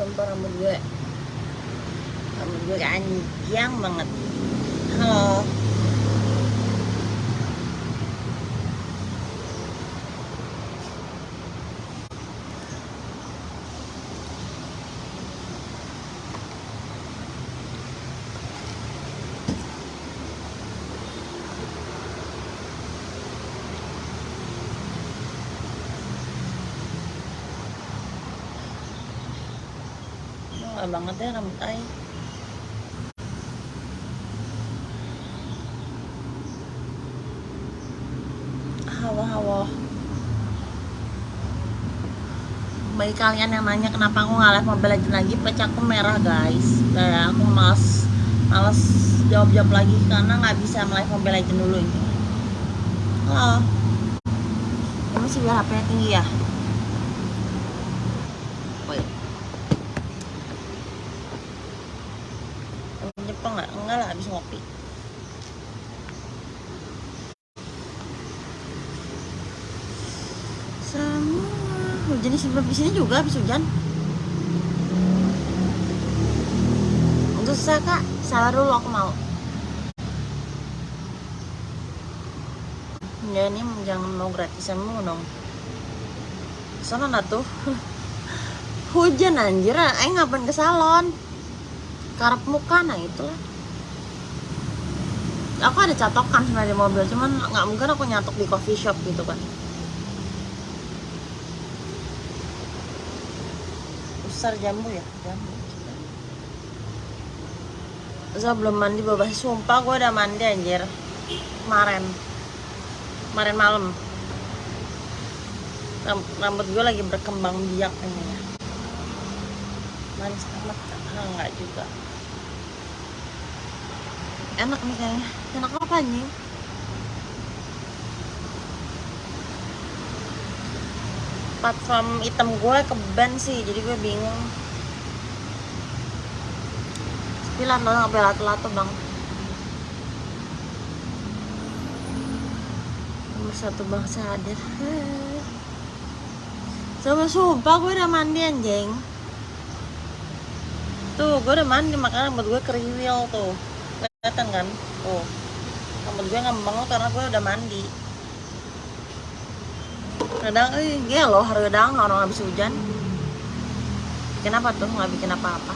sumpah rambut gue. Rambut gue anjing banget. Halo Nggak banget ya rambut ay hawa-hawa bagi kalian yang nanya kenapa aku nggak live Mobile Legends lagi pecah aku merah guys. Dan aku males males jawab-jawab lagi karena nggak bisa live Mobile Legends dulu ini. Halo. Ini masih biar HP tinggi ya Wait. Temen Jepang nggak? Enggak lah, habis ngopi. Semua hujan di sebelah di sini juga habis hujan. Untuk susah kak, salah dulu aku mau. Ya ini jangan mau gratisan mulu dong. Sana lah tuh. hujan anjir, ayo ngapain ke salon? Karep muka nah itulah. Aku ada catokan sebenarnya di mobil, cuman nggak mungkin aku nyatok di coffee shop gitu kan. Besar jambu ya, jambu. Saya belum mandi babah sumpah gue udah mandi anjir. Kemarin. Kemarin malam. Ram- rambut gue lagi berkembang biak ini ya manis amat ah, enggak juga. Enak nih kayaknya. Enak apa nih platform item gue ke band sih jadi gue bingung. Sembilan dong sampai lato-lato bang. Nomor satu bangsa hadir Sama sumpah gue udah mandi anjing. Tuh gue udah mandi makanya rambut gue keriwil tuh. Kelihatan kan? Tuh. Rambut gue ngembang karena gue udah mandi Kadang, eh gelo hari kadang orang habis hujan. Kenapa tuh nggak bikin apa-apa?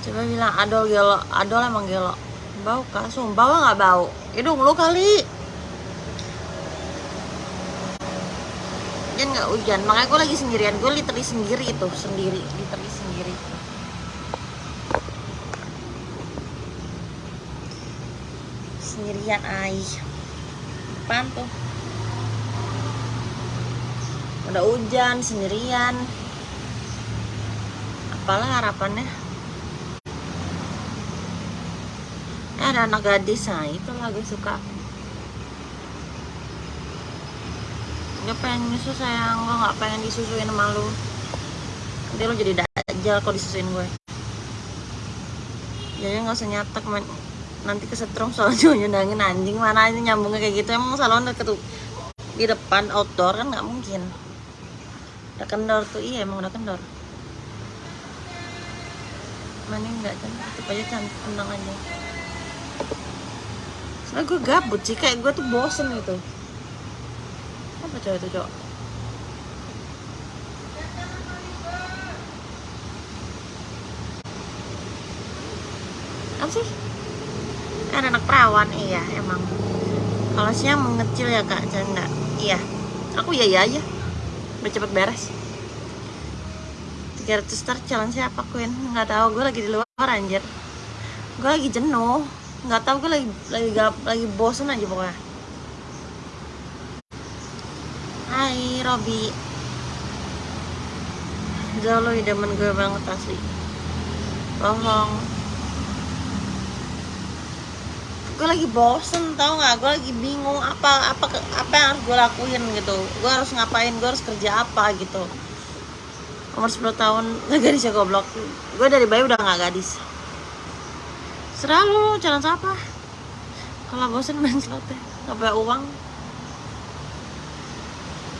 Coba bilang adol gelo, adol emang gelo. Bau kah? Sumpah nggak bau. Hidung lu kali. Hujan nggak hujan, makanya gue lagi sendirian. Gue literally sendiri itu, sendiri Literally sendiri. Sendirian ay tuh? Udah hujan, sendirian. Apalah harapannya? Eh, ada anak gadis nah itu lah gue suka. Gue pengen nyusu sayang. Gue nggak pengen disusuin sama lu. Nanti lu jadi dajal kalau disusuin gue. Jadi nggak usah nyatek men. nanti kesetrum cuma nyundangin anjing. Mana ini nyambungnya kayak gitu? Emang salon ketuk di depan outdoor kan nggak mungkin udah kendor tuh iya emang udah kendor. Mana enggak kan tutup aja cantik tenang aja. Soalnya gue gabut sih, kayak gue tuh bosen gitu. Apa cowok itu cowok? Sih? Ada anak perawan, iya emang. Kalau siang mengecil ya kak, canda Iya, aku iya iya aja Udah cepet beres. 300 star challenge siapa Queen? Nggak tahu gue lagi di luar anjir. Gue lagi jenuh. Nggak tahu gue lagi lagi lagi bosen aja pokoknya. Hai Robi. Jauh lo idaman gue banget asli. Bohong Gue lagi bosen tau nggak? Gue lagi bingung apa apa apa yang harus gue lakuin gitu. Gue harus ngapain, gue harus kerja apa gitu. Umur 10 tahun gak gadis ya goblok. Gue dari bayi udah gak gadis. Serah lu jalan siapa? Kalau bosen main slot deh nggak punya uang.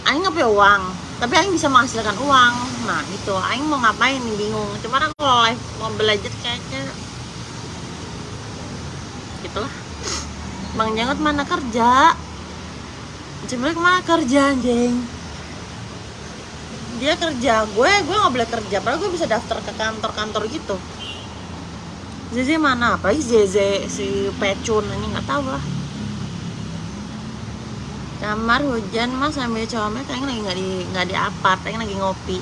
Aing nggak punya uang tapi Aing bisa menghasilkan uang. Nah itu Aing mau ngapain nih bingung. Cuman aku kalau live mau belajar kayaknya gitulah Bang Jenggot mana kerja? Cimrek mana kerja anjing? Dia kerja gue gue nggak boleh kerja padahal gue bisa daftar ke kantor-kantor gitu. Zeze mana? Apa Zeze si Pecun ini nggak tahu lah. Kamar hujan mas sambil comel kayaknya lagi nggak di nggak di apart kayaknya lagi ngopi.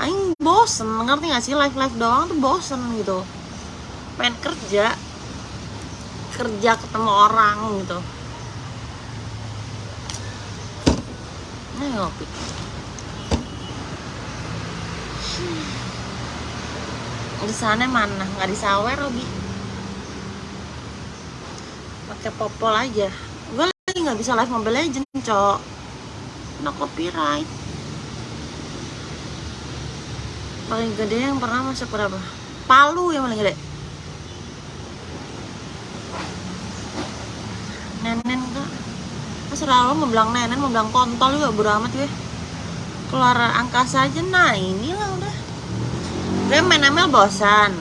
Aing bosen ngerti gak sih? Live live doang tuh bosen gitu. Pengen kerja kerja ketemu orang gitu. Ini ngopi. Di sana mana? Nggak di sawer Robi. Pakai popol aja. Gue lagi nggak bisa live mobile legend cok. No copyright. Paling gede yang pernah masuk berapa? Palu yang paling gede nenen kak terserah lo mau bilang nenen mau bilang kontol juga bodo amat gue keluar angkasa aja nah inilah udah. Gue main ML bosan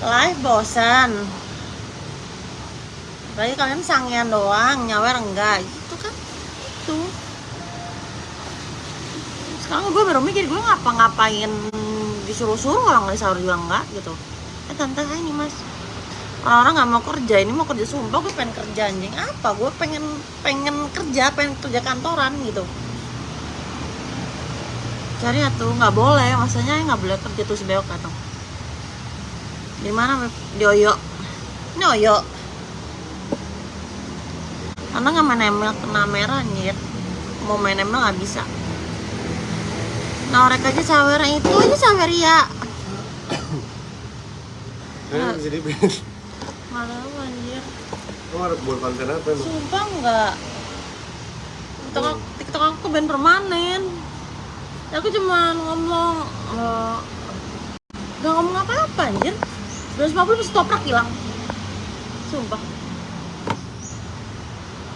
live bosan apalagi kalian sangian doang nyawer enggak gitu kan. Tuh sekarang gue baru mikir gue ngapa-ngapain disuruh-suruh orang nggak sahur juga enggak gitu. Eh tante ini mas orang-orang nggak mau kerja ini mau kerja sumpah gue pengen kerja anjing. Apa? Gue pengen pengen kerja pengen kerja kantoran gitu. Cari atuh nggak boleh. Maksudnya nggak boleh kerja tuh sebeok atau di mana di Oyo. Ini Oyo. Karena nggak main ML kena merah anjir. Mau main ML nggak bisa. Nah mereka aja sawer itu aja sawer ya bisa malah anjir. Kamu harus buat konten apa emang? sumpah nggak. TikTok aku, TikTok aku band permanen. Ya, aku cuma ngomong eh, nggak ngomong apa-apa anjir. 250 terus toprak hilang. Sumpah.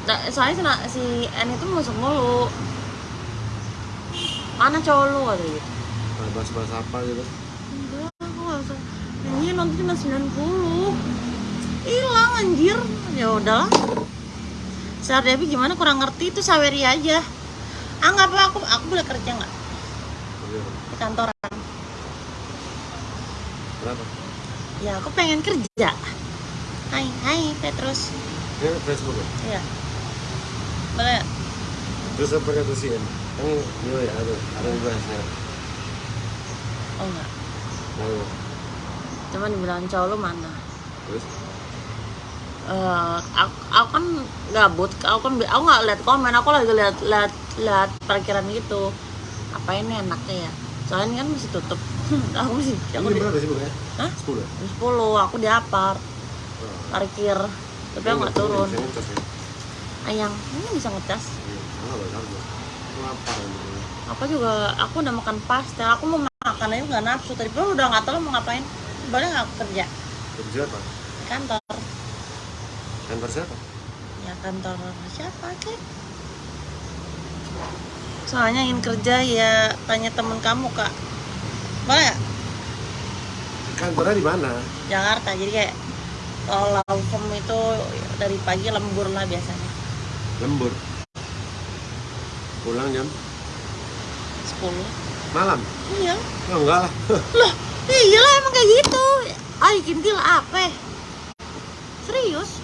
Nah, soalnya si, N itu masuk mulu. Mana cowok lu kata gitu Nah, bahas-bahas apa gitu? enggak aku gak usah. Ini nonton cuma 90 hilang anjir ya udahlah Sar Devi gimana kurang ngerti itu saweri aja ah nggak apa aku aku boleh kerja nggak Iya. di kantoran Kenapa? ya aku pengen kerja hai hai Petrus Ini Facebook ya? iya boleh? Terus apa kata si N? Kan iya ya ada ada bahasnya. oh enggak Nah, cuman dibilang cowok lu mana terus Eh, aku, aku kan gabut aku kan aku nggak lihat komen aku lagi lihat lihat lihat parkiran gitu apa ini enaknya ya soalnya ini kan masih tutup aku masih aku ini di berapa sih bukannya? Hah? Sepuluh. ya? 10 aku di apart Oh. parkir tapi aku nggak turun ya? ayang ini bisa ngecas Iya. Aku juga aku udah makan pastel aku mau makan aja nggak nafsu tadi pun udah nggak tahu mau ngapain boleh nggak kerja Kerja apa? kantor Kantor siapa? ya kantor siapa kek soalnya ingin kerja ya tanya temen kamu kak boleh nggak Kantornya di mana? Jakarta jadi kayak kalau law firm itu dari pagi lembur lah biasanya Lembur. Pulang jam 10 malam. iya Oh, enggak lah. loh iya lah emang kayak gitu ay kintil apa serius.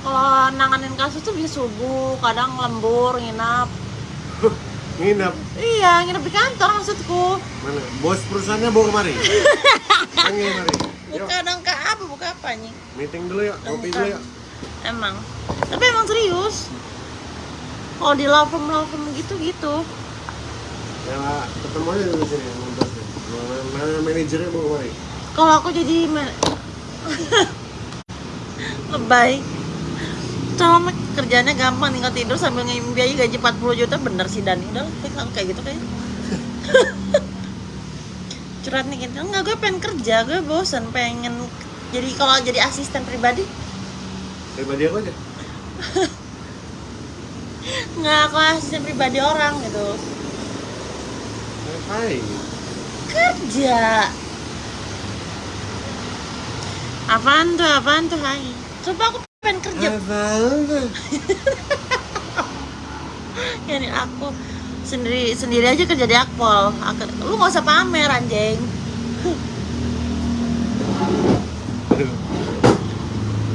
Kalau nanganin kasus tuh bisa subuh kadang lembur nginap Nginap. iya nginep di kantor maksudku Mana? Bos perusahaannya bawa kemari. Panggil kemari. Buka dong kak apa buka apa nih meeting dulu yuk. Kopi dulu yuk. emang tapi emang serius kalau di law firm law firm gitu gitu Ya, ketemu aja dulu sini manajernya bawa kemari. kalau aku jadi lebay. Cuma kerjanya gampang tinggal tidur sambil ngimpi aja gaji 40 juta bener sih Dani. Udah kayak gitu kayaknya curhat nih gitu. Enggak gue pengen kerja gue bosan pengen jadi kalau jadi asisten pribadi. Pribadi aku aja. nggak aku asisten pribadi orang gitu. Hai. kerja. Apaan tuh apaan tuh hai coba aku pengen kerja. Ya nih aku sendiri sendiri aja kerja di akpol. Lu nggak usah pamer anjing.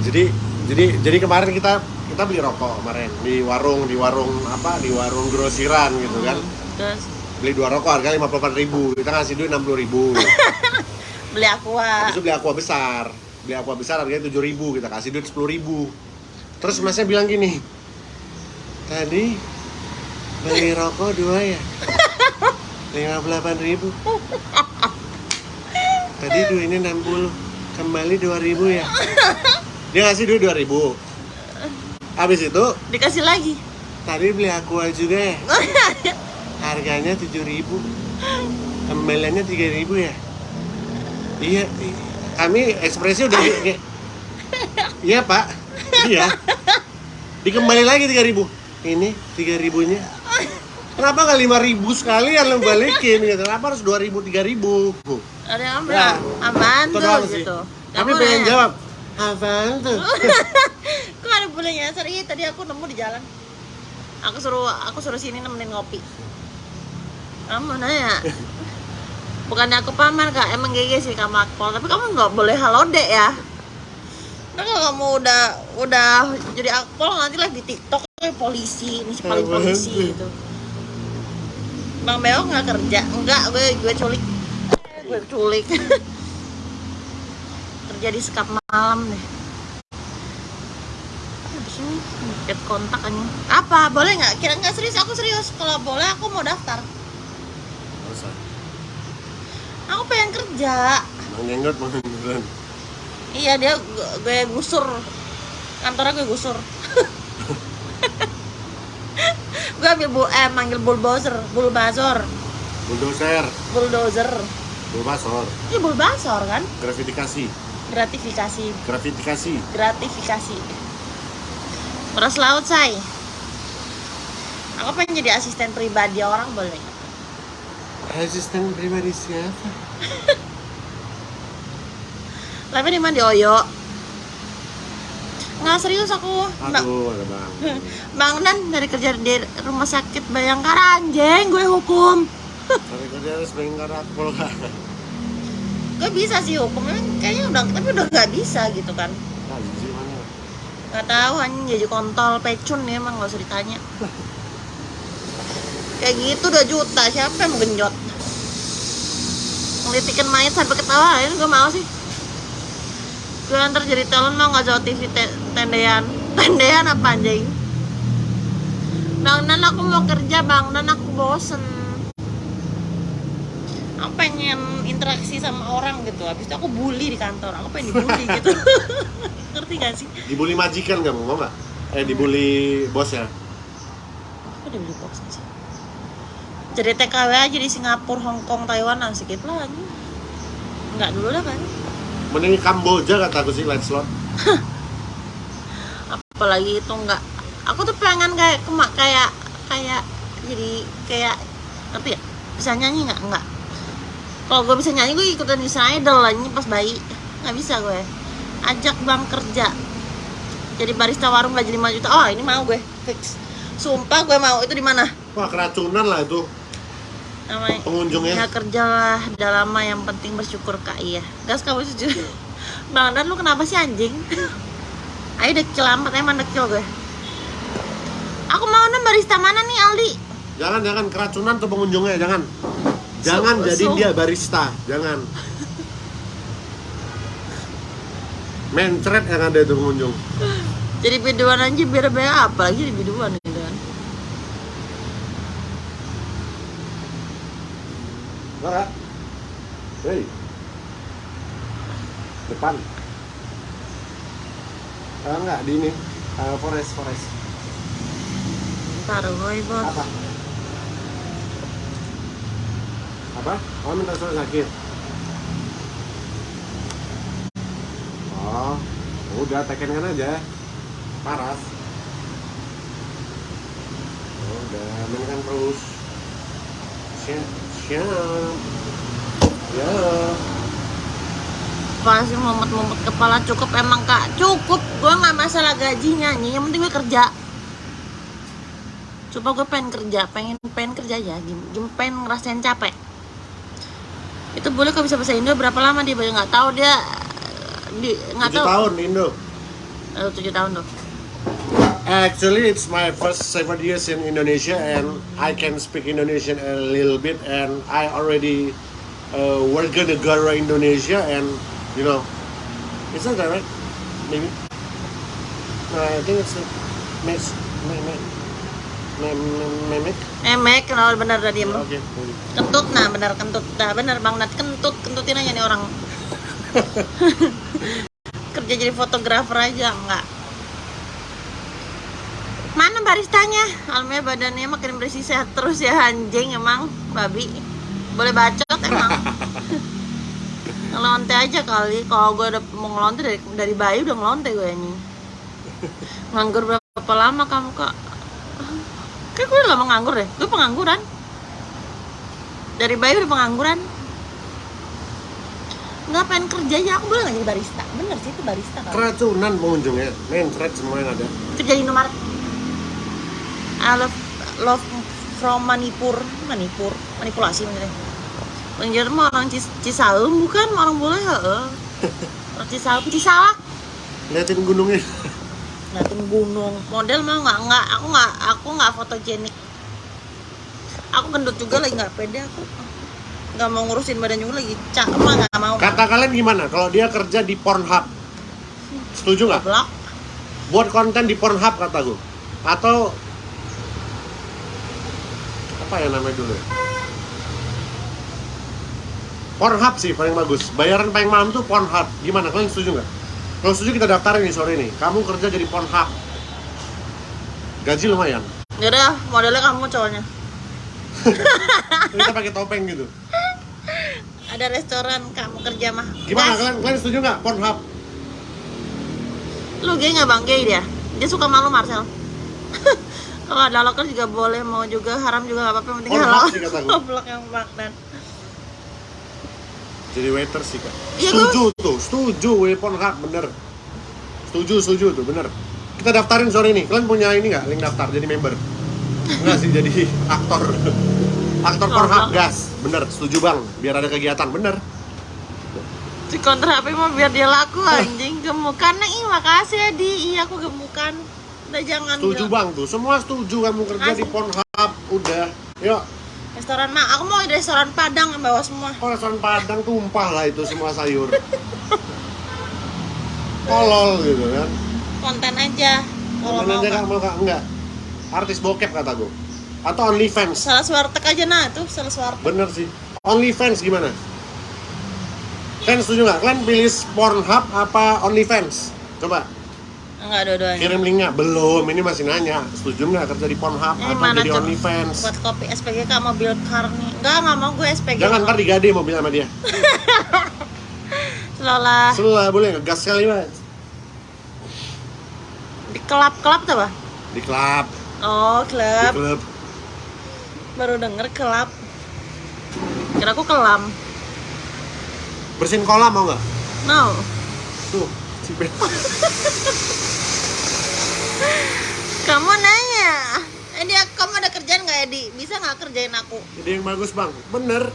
Jadi jadi jadi kemarin kita kita beli rokok kemarin. Di warung di warung apa? Di warung grosiran gitu kan. terus? Beli dua rokok harga lima puluh ribu. Kita ngasih duit enam puluh ribu. beli aqua. Habis itu beli aqua besar beli aqua besar harganya tujuh ribu kita kasih duit sepuluh ribu. Terus masnya bilang gini, tadi beli rokok dua ya lima puluh delapan ribu. Tadi duitnya 60 kembali 2000 ya. Dia ngasih duit 2000. Habis itu dikasih lagi tadi beli aqua juga ya. Harganya 7000. Kembaliannya 3000 ya. Iya, i- kami ekspresi udah Iya, Pak. Iya. Dikembali lagi 3000. Ini 3000-nya. Kenapa nggak 5000 sekalian lo balikin gitu? Kenapa harus 2000 3000? ada yang Ya. bilang apaan Itu tuh doang sih. gitu Tapi Kamu pengen nanya, jawab. Apaan tuh? kok ada boleh nyasar iya tadi aku nemu di jalan aku suruh aku suruh sini nemenin ngopi kamu nanya bukannya aku pamer kak. Emang GG sih kamu akpol tapi kamu nggak boleh halode ya. Nah, kalau kamu udah udah jadi akpol nanti live di TikTok kayak polisi ini paling polisi. gitu. Bang Beo nggak kerja? Enggak gue gue culik. Gue culik. Kerja di sekap malam deh. Habis ini get kontak aja apa? Boleh nggak? Kira nggak serius? Aku serius. Kalau boleh aku mau daftar? Aku pengen kerja. Bang mau beneran. iya dia gue, gusur. Kantornya gue gusur. Gue ambil bu eh manggil bulldozer bullbazor Bulldozer, bulldozer. Bulbasor, ini bullbazor kan? Gratifikasi, gratifikasi. Gratifikasi. gratifikasi. Beras laut say aku pengen jadi asisten pribadi orang boleh nggak? Asisten pribadi siapa? tapi di mana di Oyo nggak serius aku Aduh, ada bang. Bang Dan dari kerja di rumah sakit Bayangkara anjing gue hukum Tapi kerja harus bayangkara akpol kan? gue bisa sih hukum kayaknya udah tapi udah nggak bisa gitu kan Nah, nggak tahu hanya jadi kontol pecun ya emang nggak usah ditanya kayak gitu udah juta. Siapa yang mau genjot? Ngelitikin mayat sampai ketawa ini gue mau sih. Gue ntar jadi talent mau nggak jauh TV te- tendean. Tendean apa anjing? Bang dan aku mau kerja bang dan aku bosen. Aku pengen interaksi sama orang gitu. Habis itu aku bully di kantor. Aku pengen dibully gitu. Ngerti gak sih? Dibully majikan nggak mau nggak? Eh dibully bos ya? Kok dia beli box sih? Jadi TKW aja di Singapura, Hong Kong, Taiwan itu lah. Enggak dulu lah kan. Mending Kamboja kata aku sih light slot. Apalagi itu enggak. Aku tuh pengen kayak kemak kayak kayak jadi kayak ngerti ya? Bisa nyanyi nggak? Enggak. Kalau gue bisa nyanyi gue ikutan di Idol lah ini pas bayi. Nggak bisa gue. Ajak bang kerja. Jadi barista warung gaji 5 juta. Oh, ini mau gue. Fix. Sumpah gue mau. Itu di mana? Wah keracunan lah itu Namanya pengunjungnya. Ya kerjalah, udah lama yang penting bersyukur kak iya Gas kamu jujur Bang Dan lu kenapa sih anjing? Ayo dekil amat, emang dekil gue Aku mau nih barista mana nih Aldi? Jangan jangan keracunan tuh pengunjungnya jangan. Jangan So- jadi so- dia barista, jangan. Mencret yang ada itu pengunjung. Jadi biduan aja biar biar apa lagi di biduan gitu kan Enggak. Hei. Depan. Ah, enggak di ini. Ah, forest, forest. Ntar gue bos Apa? Apa? Oh, minta surat sakit. Oh, udah tekenkan aja. Paras. udah mainkan terus siap siap ya. Pasti mumet-mumet kepala cukup emang kak cukup. Gue nggak masalah gaji nyanyi yang penting gue kerja. Coba gue pengen kerja pengen pengen kerja aja. Gim- pengen ngerasain capek. Itu boleh kalau bisa bahasa Indo berapa lama dia nggak tahu dia di nggak tahu. tahun Indo. Eh, tujuh tahun tuh. Actually, it's my first seven years in Indonesia, and I can speak Indonesian a little bit, and I already uh, warga negara Indonesia, and you know, it's not that right? Maybe. No, I think it's a mix, me, me. emek kalau bener dah diem Okay. kentut nah bener kentut dah bener bang Nat kentut kentutin aja nih orang kerja jadi fotografer aja enggak mana baristanya almnya badannya makin bersih sehat terus ya anjing emang babi boleh bacot emang ngelonte aja kali. Kalau gue udah mau ngelonte dari dari bayi udah ngelonte gue ini. Nganggur berapa lama kamu kak? Kayak gue udah lama nganggur deh gue pengangguran. Dari bayi udah pengangguran. Nggak pengen kerja ya aku boleh nggak jadi barista? Bener sih itu barista kan Keracunan pengunjungnya, main semua yang ada. kerja di Indomaret. I love love from Manipur. Manipur. Manipulasi maksudnya Penjara mah orang Cis Cisaum bukan orang boleh heeh. Orang Cisaum Cisalak Liatin gunungnya. ngeliatin gunung. Model mah nggak nggak aku nggak aku nggak fotogenik. Aku gendut juga lagi nggak pede aku. Nggak mau ngurusin badan juga lagi. Cak mah nggak mau? Kata kalian gimana? Kalau dia kerja di Pornhub, setuju nggak? blok. Buat konten di Pornhub kata gue atau apa ya namanya dulu ya Pornhub sih paling bagus bayaran paling mahal tuh Pornhub gimana kalian setuju nggak kalau setuju kita daftarin nih sore ini kamu kerja jadi Pornhub gaji lumayan Yaudah, modelnya kamu cowoknya. kita pakai topeng gitu Ada restoran kamu kerja mah. gimana Gas. kalian kalian setuju nggak Pornhub Lu gay nggak bang gay dia? Dia suka malu Marcel. Kalau ada loker juga boleh, mau juga haram juga nggak apa-apa, penting halal. Goblok yang maknan. Jadi waiter sih kak. Iya, setuju tuh setuju. We Pornhub bener. Setuju setuju tuh bener. Kita daftarin sore ini kalian punya ini nggak link daftar jadi member? Enggak sih jadi aktor. Aktor Goblok. Pornhub gas. Bener setuju bang. Biar ada kegiatan bener. Si kontra HP mah biar dia laku anjing. Gemukan. Nih makasih ya di iya aku gemukan. Udah jangan setuju bilang. bang tuh. Semua setuju kamu kerja di Asli. Pornhub. Udah. Yuk restoran mah aku mau di restoran Padang yang bawa semua. Oh restoran Padang tumpah lah itu semua sayur. Kolol gitu kan. Konten aja. Kalau Konten mau aja kak mau kak enggak artis bokep kata gue atau OnlyFans salah warteg aja nah tuh salah warteg Bener sih. OnlyFans gimana? Kalian setuju nggak? Kalian pilih Pornhub apa OnlyFans? Coba enggak dua-duanya kirim linknya. Belum, ini masih nanya. Setuju nggak kerja di Pornhub Ini atau jadi? OnlyFans? buat kopi SPGK mobil car nih enggak enggak mau gue SPG Jangan ntar digade mobil sama dia. Selolah Setelah boleh ngegas sekali banget. di kelap-kelap tuh apa? Di klub, Oh, di klub. klub. Baru denger kelap. Kira aku kelam. Bersihin kolam mau nggak? No. Tuh, Kamu nanya. Edi, kamu ada kerjaan nggak Edi? Bisa nggak kerjain aku? Jadi yang bagus bang. Bener.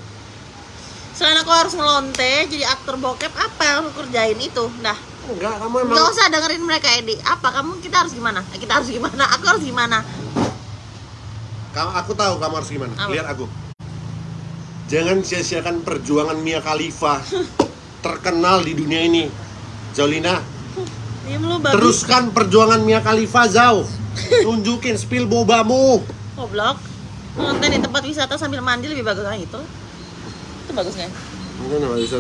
Selain aku harus ngelonte, jadi aktor bokep, apa yang aku kerjain itu? Dah. Enggak, kamu emang. Nggak usah dengerin mereka Edi. Apa kamu? Kita harus gimana? Eh, Kita harus gimana? Aku harus gimana? Kamu, aku tahu kamu harus gimana. Apa? Lihat aku. Jangan sia-siakan perjuangan Mia Khalifa terkenal di dunia ini. Jolina, Diam lu babi. teruskan perjuangan Mia Khalifa jauh. Tunjukin spill bobamu. Goblok. Nonton di tempat wisata sambil mandi lebih bagus kan itu. Itu bagus kan? Mungkin nggak bisa.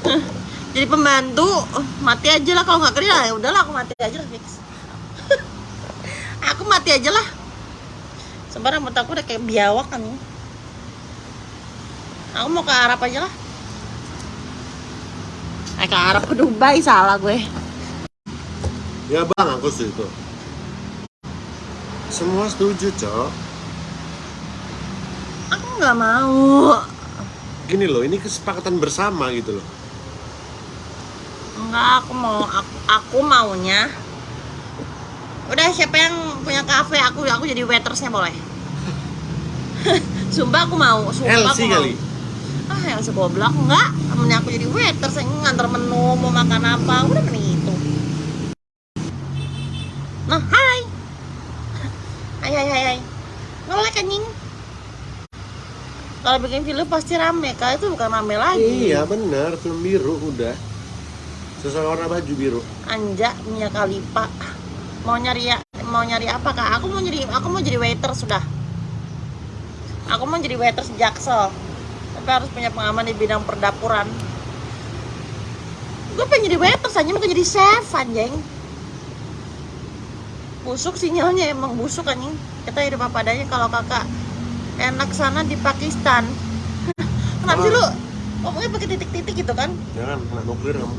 Jadi pembantu, mati aja lah kalau nggak kerja ya udahlah aku mati aja lah fix. aku mati aja lah. Sebenarnya rambut aku udah kayak biawak kan. Aku mau ke Arab aja lah. Ke Arab ke Dubai salah gue. Ya bang, aku setuju. Semua setuju, cok. Aku nggak mau. Gini loh, ini kesepakatan bersama gitu loh. Enggak, aku mau aku, aku maunya. Udah siapa yang punya kafe aku aku jadi waitersnya boleh. Sumpah aku mau, sumpah LC aku mau. kali. Ah, yang segoblok enggak. Temennya aku jadi waiters yang nganter menu mau makan apa, udah mending itu. Nah, hai. Hai hai hai hai. Ngelek anjing. Kalau bikin film pasti rame, kalau itu bukan rame lagi. Iya benar, film biru udah. Sesuai warna baju biru. Anja Mia Khalifa mau nyari ya mau nyari apa kak aku mau jadi aku mau jadi waiter sudah aku mau jadi waiter jaksel tapi harus punya pengalaman di bidang perdapuran. Gue pengen jadi waiter saja mau jadi chef anjing. Busuk sinyalnya emang busuk anjing. Kita hidup apa adanya kalau kakak enak sana di Pakistan. Kenapa sih lu ngomongnya pakai titik-titik gitu kan? Jangan, kena nuklir kamu.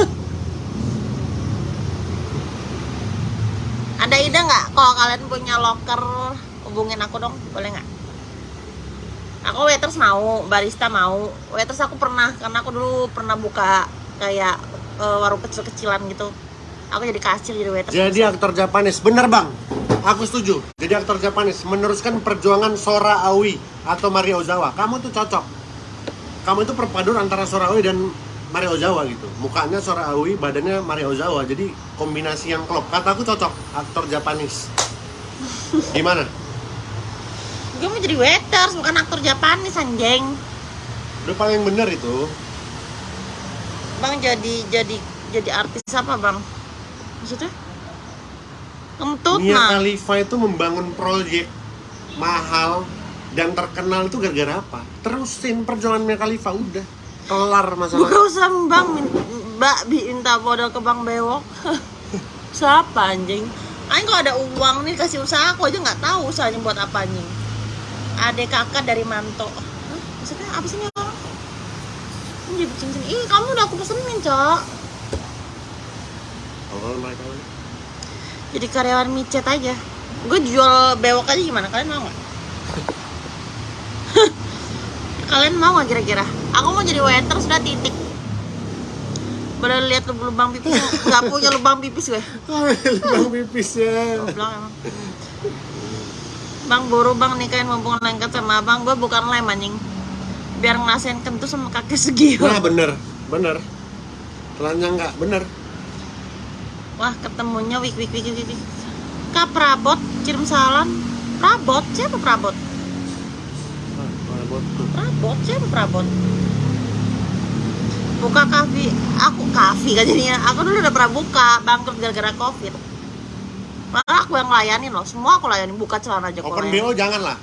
Ada ide nggak? Kalau kalian punya locker hubungin aku dong, boleh nggak? Aku waiters mau, barista mau. Waiters aku pernah karena aku dulu pernah buka kayak eh, warung kecil-kecilan gitu. Aku jadi kasir jadi waiters. Jadi aktor Japanis, bener bang. Aku setuju. Jadi aktor Japanis meneruskan perjuangan Sora Aoi atau Maria Ozawa. Kamu tuh cocok. Kamu itu perpaduan antara Sora Aoi dan Maria Ozawa gitu. Mukanya Sora Aoi, badannya Maria Ozawa. Jadi kombinasi yang klop. Kataku cocok aktor Japanis. Gimana? Gue mau jadi waiters bukan aktor Japanis anjing. Udah paling bener itu. Bang jadi jadi jadi artis apa bang? Maksudnya? Kentut Mia nah. Khalifa itu membangun proyek mahal dan terkenal itu gara-gara apa? Terusin perjuangan Mia Khalifa udah kelar masalah. Gak usah bang, mbak minta modal ke bang bewok. Siapa anjing? Aing kalau ada uang nih kasih usaha aku aja nggak tahu usahanya buat apa anjing. Adek kakak dari Manto. Hah? Maksudnya apa sih ini orang? Ini jadi cincin. Ih kamu udah aku pesenin cok. Awal mereka Jadi karyawan micet aja. Gue jual bewok aja gimana? Kalian mau nggak? Kalian mau nggak kira-kira? Aku mau jadi waiter sudah titik. Boleh lihat lubang pipis? Gak punya lubang pipis gue. Bang pipis ya. Goblok emang. Bang buru bang nikahin mumpung lengket sama abang. Gue bukan lem anjing. Biar ngerasain kentut sama kaki segi Nah bener, bener. Telanjang nggak, bener. wah ketemunya wik wik wik wik kak prabot kirim salam. Prabot? Siapa prabot? Ah, Prabot prabot? Siapa prabot? Buka kafe. Aku kafe kan jadinya. Aku dulu udah pernah buka bangkrut gara-gara covid malah aku yang ngelayanin loh semua aku layanin buka celana aja Open layanin. BO jangan lah.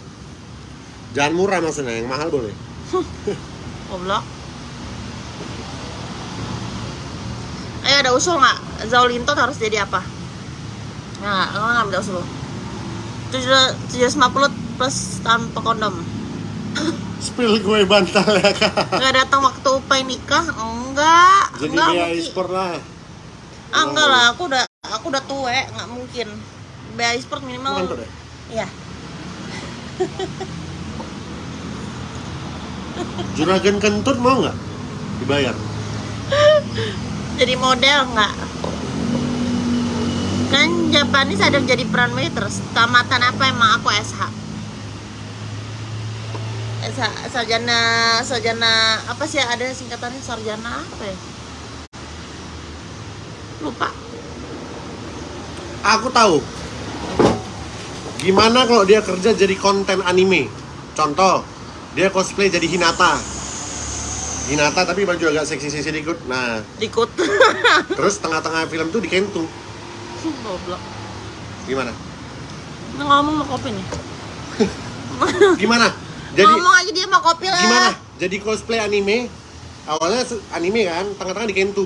Jangan murah maksudnya, yang mahal boleh. Goblok. Ayo ada usul nggak? Zaulintot harus jadi apa? Nah, lo nggak ada usul. Tujuh puluh plus tanpa kondom. Spill gue bantal ya kak. Nggak datang waktu upai nikah? Enggak. Jadi enggak dia e-sport lah. Ah, enggak lah, aku udah aku udah tua, nggak mungkin. BA e-sport Bukan minimal. deh. Iya. Juragan kentut mau nggak? Dibayar. Jadi model nggak? Kan Japanese ada jadi peran waiters. Tamatan apa emang aku SH? SH sarjana sarjana apa sih ada singkatannya sarjana apa ya? Lupa. Aku tahu. Gimana kalau dia kerja jadi konten anime? Contoh, dia cosplay jadi Hinata. Hinata tapi baju agak seksi-seksi dikit. Nah, Dikut. terus tengah-tengah film tuh di Kentu. Goblok. Gimana? Ngomong mau kopi nih. Gimana? Jadi ngomong aja dia mau kopi lah. gimana? Jadi cosplay anime. Awalnya anime kan, tengah-tengah di Kentu.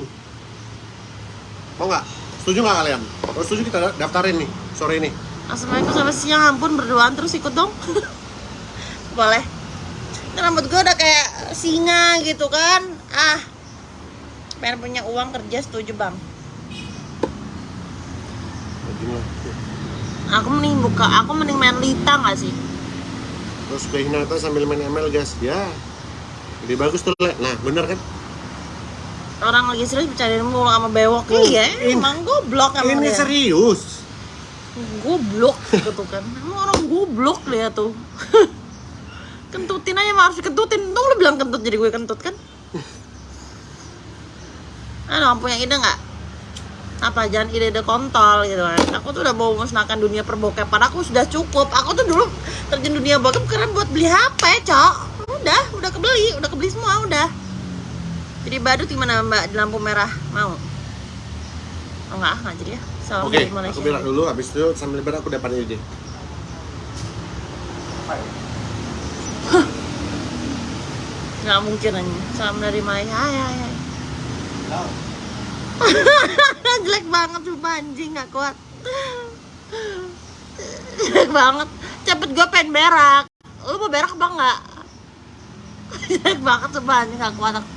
Mau nggak? Setuju nggak kalian? Kalau setuju kita da- daftarin nih sore ini. Assalamualaikum sampai siang ampun berduaan terus ikut dong. Boleh. Ini rambut gue udah kayak singa gitu kan. Ah. Pengen punya uang kerja setuju bang. Aku mending buka, aku mending main lita gak sih? terus ke Hinata sambil main ML gas ya lebih bagus tuh Le. nah bener kan orang lagi serius bercandain mulu sama bewok Hmm, iya ini- emang. goblok emang ini dia. serius? Goblok gitu kan. Emang orang goblok dia tuh. Kentutin aja harus dikentutin tuh lu bilang kentut jadi gue kentut kan? Aduh, punya ide nggak? Apa? Jangan ide-ide kontol gitu kan. Aku tuh udah mau musnahkan dunia perbokepan. Aku sudah cukup. Aku tuh dulu terjun dunia bokep karena buat beli HP cok. Udah udah kebeli. Udah kebeli semua udah jadi badut gimana mbak? Di lampu merah mau? Oh enggak nggak jadi ya? Salam oke Malaysia. aku bilang dulu habis itu sambil lebar aku dapat ide nggak mungkin aja salam dari Maya hai hai hai. Jelek banget sumpah anjing. Nggak kuat. Jelek banget. Cepet gue pengen berak. Lu mau berak apa enggak jelek banget sumpah anjing. Nggak kuat aku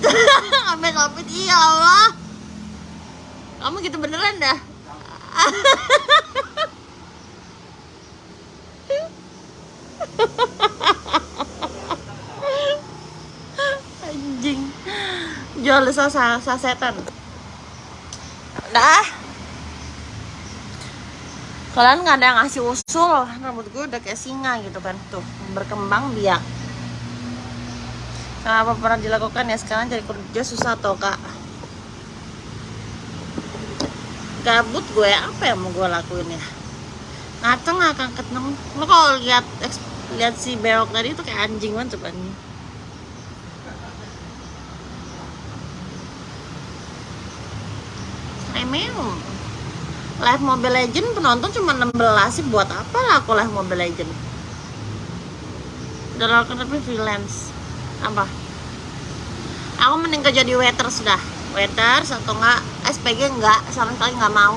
sampai iya Allah. Kamu gitu beneran dah. Anjing. Jual sasa sasetan dah. Kalian nggak ada yang ngasih usul. Rambut gue udah kayak singa gitu kan tuh berkembang biak kenapa pernah dilakukan ya? Sekarang cari kerja susah toh kak. Gabut gue apa yang mau gue lakuin ya? Ngaceng nggak akan ketemu. Lo kalau lihat lihat si berok tadi tuh kayak anjing banget coba nih Emang Live Mobile Legend penonton cuma 16 sih. Buat apa lah aku live Mobile Legend? Udah lakukan tapi freelance Apa? Aku mending kerja di waiters dah. Waiters atau enggak SPG enggak sama sekali enggak mau.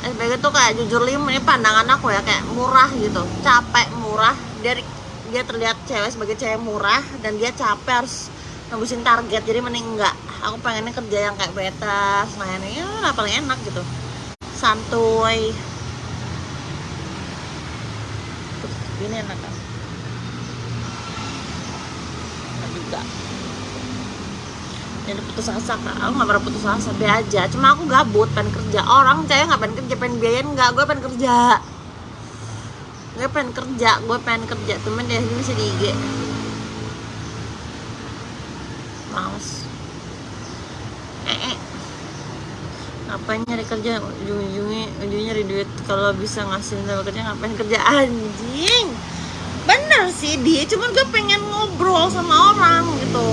SPG tuh kayak jujur lim ini pandangan aku ya kayak murah gitu. Capek murah. Dari dia terlihat cewek sebagai cewek murah dan dia capek harus nembusin target jadi mending enggak. Aku pengennya kerja yang kayak beta lainnya ya paling enak gitu. Santuy. Ini enak kan Enak juga. Jadi putus asa kak. Aku nggak pernah putus asa be aja. Cuma aku gabut pengen kerja. Orang cewek nggak pengen kerja pengen biayain nggak gue pengen kerja. Gue pengen kerja gue pengen kerja. Temen dia ini masih di IG males. Eh, eh. ngapain nyari kerja? Ujung-ujungnya ujungnya nyari duit. Kalau bisa ngasih sama kerja ngapain kerja? Anjing bener sih dia cuman gue pengen ngobrol sama orang gitu.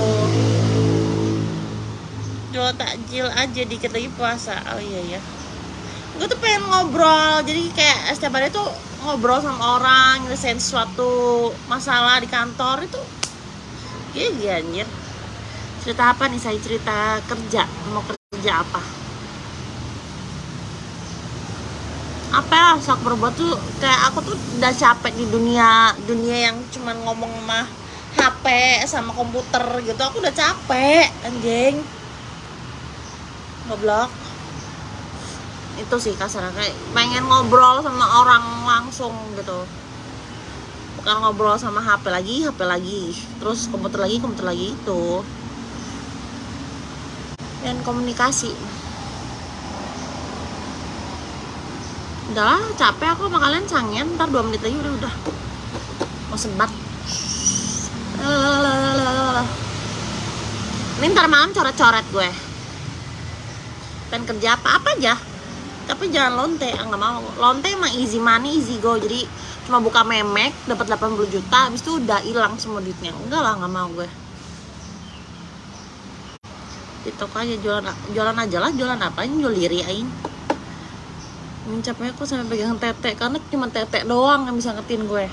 Jual takjil aja dikit lagi puasa. Oh iya ya gue tuh pengen ngobrol. Jadi kayak setiap hari tuh ngobrol sama orang nyelesain suatu masalah di kantor. Itu iya iya anjir. Cerita apa nih saya cerita kerja. Mau kerja apa apa ya sok berbuat tuh kayak aku tuh udah capek di dunia dunia yang cuman ngomong sama HP sama komputer gitu. Aku udah capek anjing. Goblok. Itu sih kasarnya kayak pengen ngobrol sama orang langsung gitu. Bukan ngobrol sama HP lagi HP lagi. Terus komputer lagi komputer lagi itu. Dan komunikasi udahlah capek aku sama kalian cangen ntar dua menit lagi udah udah. Mau sebat. Ini ntar malam coret-coret gue. Pengen kerja apa apa aja. Tapi jangan lonte ah, mau. Lonte emang easy money easy go. Jadi cuma buka memek dapat 80 juta habis itu udah hilang semua duitnya. Enggak lah nggak mau gue. Di toko aja jualan jualan aja lah jualan apa jual diri aing mencapainya aku sampai pegang tete karena cuma tete doang yang bisa ngetin gue.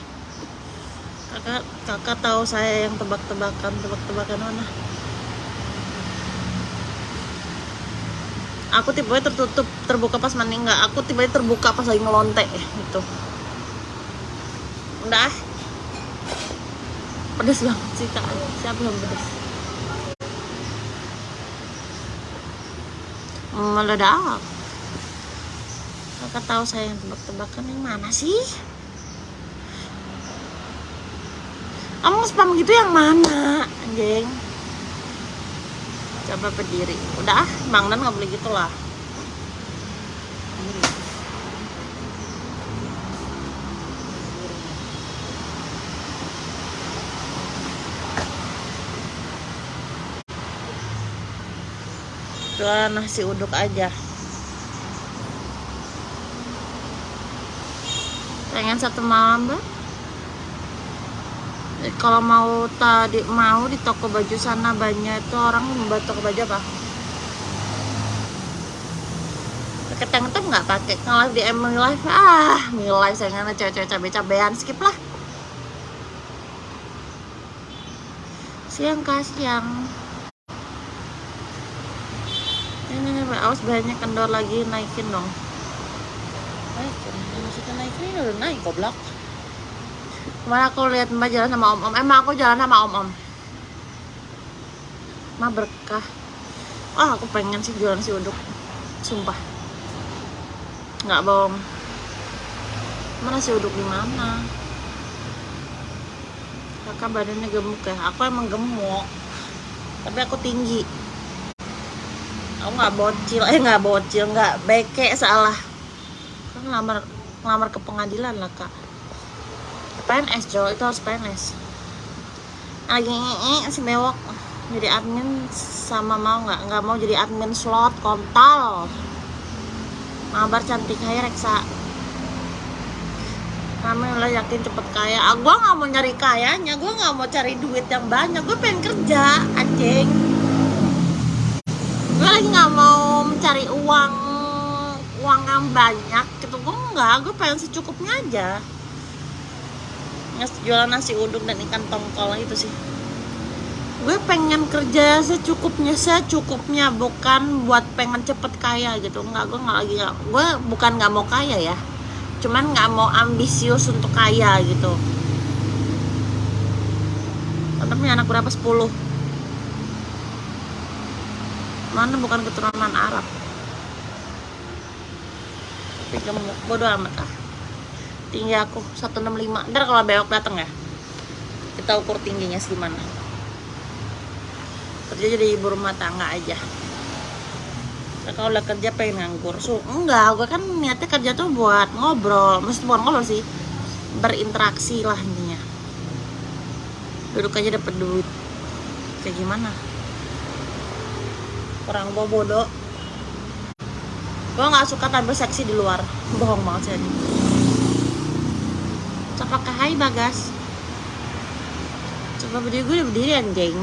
Kakak kakak tahu saya yang tebak-tebakan tebak-tebakan mana? Aku tiba tertutup terbuka pas mandi enggak. Aku tiba terbuka pas lagi ngelonte gitu. Udah. Pedes banget sih kak. Siapa yang pedes? Meledak kakak tahu saya yang tebak-tebakan yang mana sih? Kamu spam gitu yang mana anjing coba berdiri. Udah ah bang dan nggak boleh gitu lah. Jualan nasi uduk aja pengen satu malam mbak Eh, kalau mau tadi mau di toko baju sana banyak itu orang membuat toko baju apa? Pakai tank top nggak pakai? Kalau di Emily Life ah Life saya nggak cewek-cewek cabe-cabean skip lah. Siang kah siang. Ini awas banyak kendor lagi naikin dong. Naikin maksudnya naikin ini udah naik goblok. Kemarin aku lihat mbak jalan sama om om. Emang aku jalan sama om om. Mah berkah. Ah aku pengen sih jualan si uduk. Sumpah. Nggak bohong. Mana si uduk di mana? Kakak badannya gemuk ya? Aku emang gemuk. Tapi aku tinggi. Aku nggak bocil. Eh nggak bocil. Nggak beke salah. Kan ngelamar ngelamar ke pengadilan lah kak. PNS Jo itu harus PNS lagi si bewok jadi admin sama mau nggak? Nggak mau jadi admin slot kontol. Mabar cantik hai reksa. Kami lah yakin cepet kaya. Ah, gue nggak mau nyari kayanya. Gue nggak mau cari duit yang banyak. Gue pengen kerja anjing. Gue lagi nggak mau mencari uang uang yang banyak gitu gue pengen secukupnya aja. Jualan nasi uduk dan ikan tongkol itu sih. Gue pengen kerja secukupnya secukupnya bukan buat pengen cepet kaya gitu. Nggak gue nggak lagi nggak gue bukan nggak mau kaya ya. Cuman nggak mau ambisius untuk kaya gitu. Punya anak berapa? 10 mana bukan keturunan Arab tapi bodo amat ah tinggi aku 165 ntar kalau bewok dateng ya kita ukur tingginya segimana kerja jadi ibu rumah tangga aja. Kalau udah kerja pengen nganggur. So enggak gue kan niatnya kerja tuh buat ngobrol. Mesti bukan ngobrol sih berinteraksi lah intinya. Duduk aja dapet duit. Kayak gimana? Orang bodoh gue nggak suka tampil seksi di luar. Bohong banget sih ini. Apakah hai bagas. Coba berdiri gue udah berdiri anjing.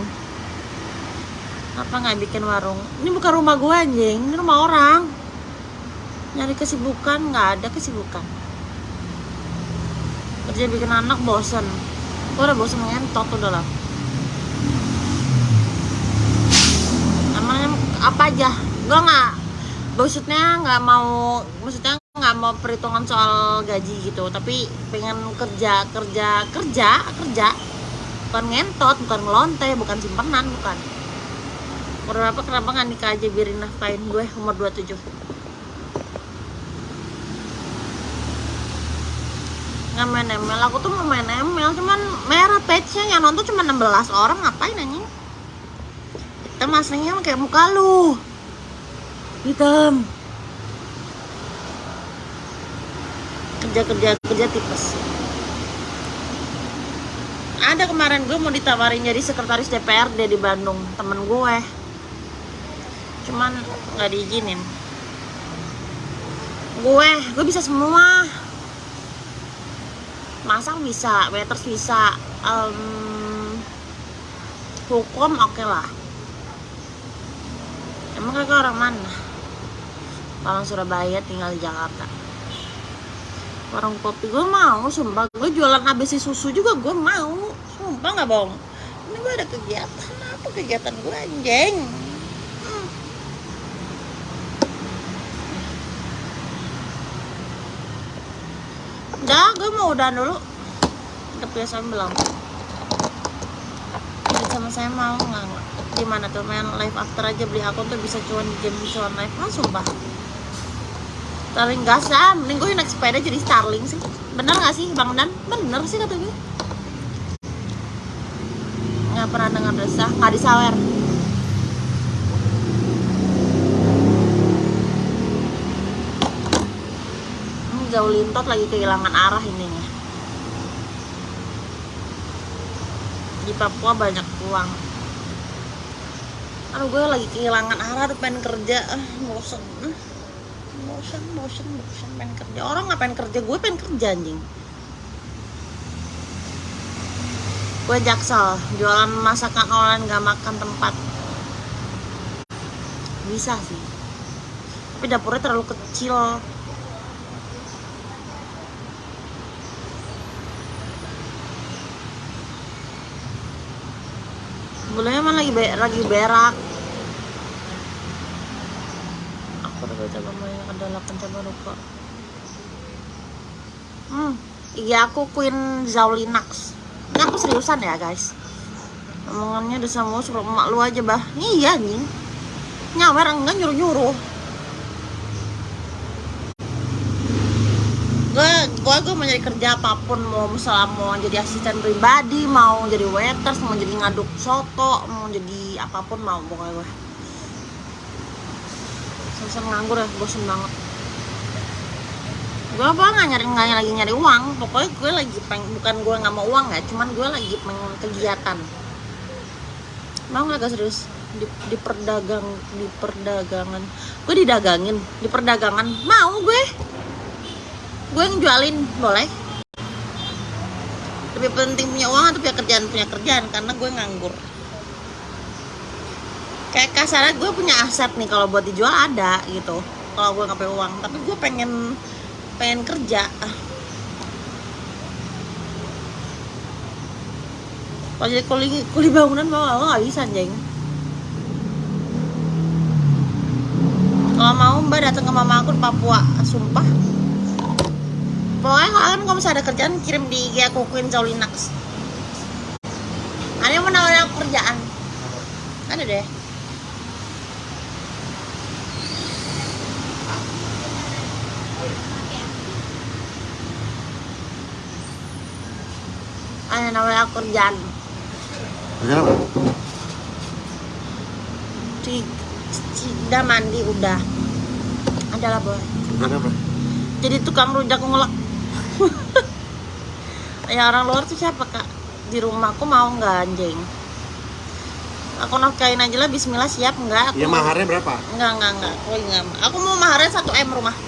Apa nggak bikin warung? Ini bukan rumah gue anjing. Ini rumah orang. Nyari kesibukan nggak ada kesibukan. Kerja bikin anak bosen. Gue udah bosen ngentot udah lah. Namanya apa aja. Gue nggak maksudnya nggak mau maksudnya nggak mau perhitungan soal gaji gitu. Tapi pengen kerja kerja kerja kerja. Bukan ngentot bukan ngelonte bukan simpenan bukan. Umur berapa? Kenapa nggak nikah aja biarin nafkain gue umur 27 nggak main ML aku tuh mau main ML cuman merah page-nya. Yang nonton cuma 16 orang. Ngapain anjing? Hitam aslinya kayak muka lu hitam. Kerja kerja kerja tipes. Ada kemarin gue mau ditawarin jadi sekretaris DPRD di Bandung. Temen gue cuman nggak diizinin. Gue gue bisa semua. Masak bisa waiters bisa em, hukum oke lah. Emang kakak orang mana orang Surabaya tinggal di Jakarta. Warung kopi gue mau sumpah. Gue jualan ABC susu juga gue mau. Sumpah nggak bohong. Ini gue ada kegiatan. Apa kegiatan gue anjing? Hmm. udah gue mau udah dulu. Udah biasa belum? Sama saya mau nggak? Nggak? di mana tuh main live after aja beli akun tuh bisa cuan game cuan live. Ah sumpah Starling gas ah, mending gue naik sepeda jadi Starling sih. Bener gak sih Bang Dan? Bener sih kata gue nggak pernah dengar desah nggak disawer. Ini jauh lintot lagi kehilangan arah ininya. Di Papua banyak uang. Aduh gue lagi kehilangan arah pengen kerja. Ah bosen Bosen bosen bosen pengen kerja. Orang ngapain kerja gue pengen kerja anjing. Gue jaksel jualan masakan online gak makan tempat. Bisa sih. Tapi dapurnya terlalu kecil. Sebelumnya emang lagi be lagi berak aku udah baca banyak ada 8 coba lupa hmm iya aku Queen Zaulinax. Ini aku seriusan ya guys. Omongannya udah sama suruh emak lu aja bah. Iya nih nyawer enggak nyuruh nyuruh gue gue gue mau nyari kerja apa pun mau misalnya mau jadi asisten pribadi mau jadi waiters mau jadi ngaduk soto mau jadi apa pun mau pokoknya gue selesai nganggur ya bosen banget. Gue apa nggak nyari nggak lagi nyari uang. Pokoknya gue lagi peng bukan gue nggak mau uang ya cuman gue lagi pengen kegiatan. Mau nggak gak serius di, di perdagang di perdagangan gue didagangin di perdagangan mau gue gue yang jualin boleh? Lebih penting punya uang atau punya kerjaan? Punya kerjaan karena gue nganggur kayak kasarnya gue punya aset nih kalau buat dijual ada gitu. Kalau gue punya uang tapi gue pengen pengen kerja. Kalau jadi kuli kuli bangunan mau nggak bisa anjing. Kalau mau mbak datang ke mama aku di Papua sumpah. Pokoknya kalian kalau misalnya ada kerjaan kirim di IG aku Queen Zaulinax ada yang mau kerjaan? Ada deh ada nawarin aku kerjaan Kerja apa? Ci- ci- udah mandi udah. Adalah boy. Kerja apa? jadi tukang rujak ngulek ya orang luar tuh siapa kak? Di rumahku mau nggak anjing? Aku nafkain aja lah Bismillah siap nggak? Aku Ya maharnya berapa? nggak nggak nggak. Aku nggak aku mau maharnya satu m rumah.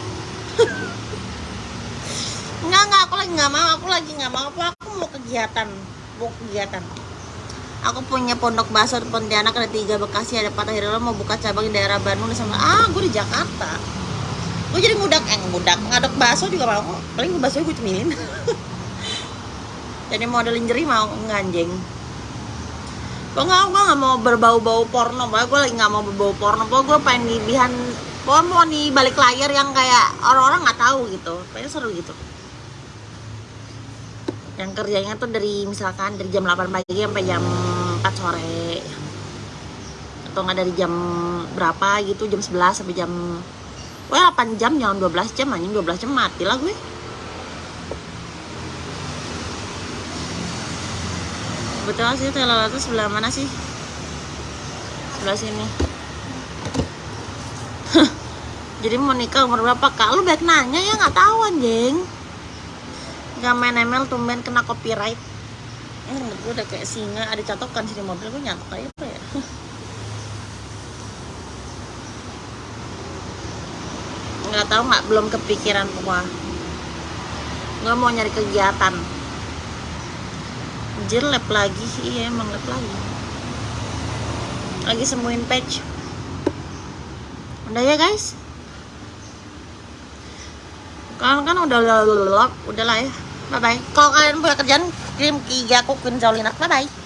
Nggak nggak. Aku lagi nggak mau. Aku lagi nggak mau aku mau kegiatan mau kegiatan. Aku punya pondok bakso di Pontianak ada tiga Bekasi ada Patah Hira mau buka cabang di daerah Bandung sama ah gue di Jakarta. Gue jadi ngudak eh ngudak ngaduk bakso juga mau. Paling bakso gue cemilin. Jadi model lingerie mau nggak anjing. Gue nggak gue nggak mau berbau-bau porno pokoknya gue lagi nggak mau berbau porno. Pokoknya gue pengen di bihan pokoknya mau di balik layar yang kayak orang-orang nggak tahu gitu. Kayaknya seru gitu yang kerjanya tuh dari misalkan dari jam 8 pagi sampai jam 4 sore atau nggak dari jam berapa gitu jam 11 sampai jam Wah 8 jam jangan 12 jam anjing 12 jam mati lah gue Betul sih telolet itu sebelah mana sih? Sebelah sini Jadi mau nikah umur berapa kak? Lu baik nanya ya nggak tahu anjing Gak main ML tumben kena copyright Ini menurut gue udah kayak singa Ada catokan sih di mobil gue nyatok kayak apa ya nggak tahu nggak belum kepikiran gua nggak mau nyari kegiatan Anjir lab lagi iya emang lab lagi lagi sembuhin patch udah ya guys kalian kan udah udah udah lah ya bye bye. Kalau kalian punya kerjaan kirim ke IG aku Queen Zaulinak bye bye